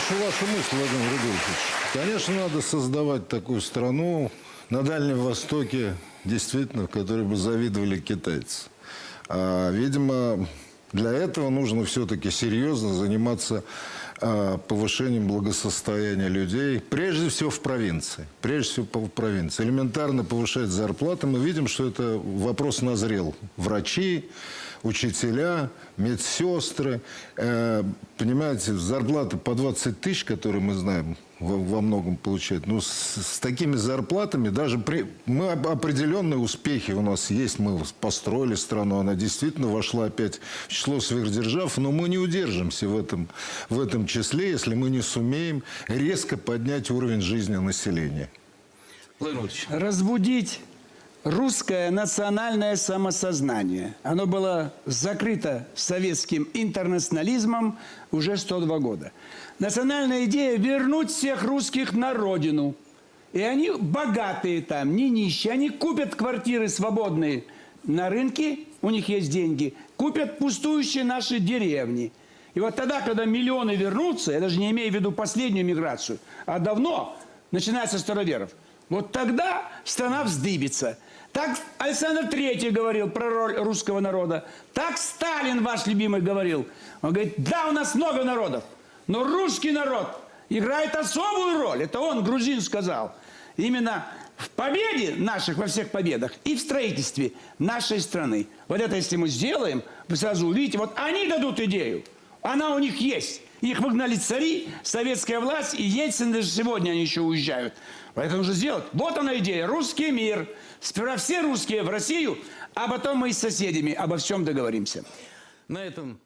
слышу вашу мысль, Владимир Рудольфович. Конечно, надо создавать такую страну на Дальнем Востоке, действительно, в которой бы завидовали китайцы. А, видимо, для этого нужно все-таки серьезно заниматься повышением благосостояния людей, прежде всего в провинции. Прежде всего в провинции. Элементарно повышать зарплаты. Мы видим, что это вопрос назрел. Врачи, учителя, медсестры. Э, понимаете, зарплаты по 20 тысяч, которые мы знаем, во, многом получают. Ну, с, с такими зарплатами даже при... Мы определенные успехи у нас есть. Мы построили страну, она действительно вошла опять в число сверхдержав, но мы не удержимся в этом, в этом числе, если мы не сумеем резко поднять уровень жизни населения. Разбудить русское национальное самосознание. Оно было закрыто советским интернационализмом уже 102 года. Национальная идея – вернуть всех русских на родину. И они богатые там, не нищие. Они купят квартиры свободные на рынке, у них есть деньги, купят пустующие наши деревни. И вот тогда, когда миллионы вернутся, я даже не имею в виду последнюю миграцию, а давно, начиная со староверов – вот тогда страна вздыбится. Так Александр Третий говорил про роль русского народа. Так Сталин, ваш любимый, говорил. Он говорит, да, у нас много народов, но русский народ играет особую роль. Это он, грузин, сказал. Именно в победе наших, во всех победах, и в строительстве нашей страны. Вот это если мы сделаем, вы сразу увидите, вот они дадут идею. Она у них есть. Их выгнали цари, советская власть, и Ельцин даже сегодня они еще уезжают. Поэтому нужно сделать. Вот она идея. Русский мир. Сперва все русские в Россию, а потом мы с соседями обо всем договоримся. на этом...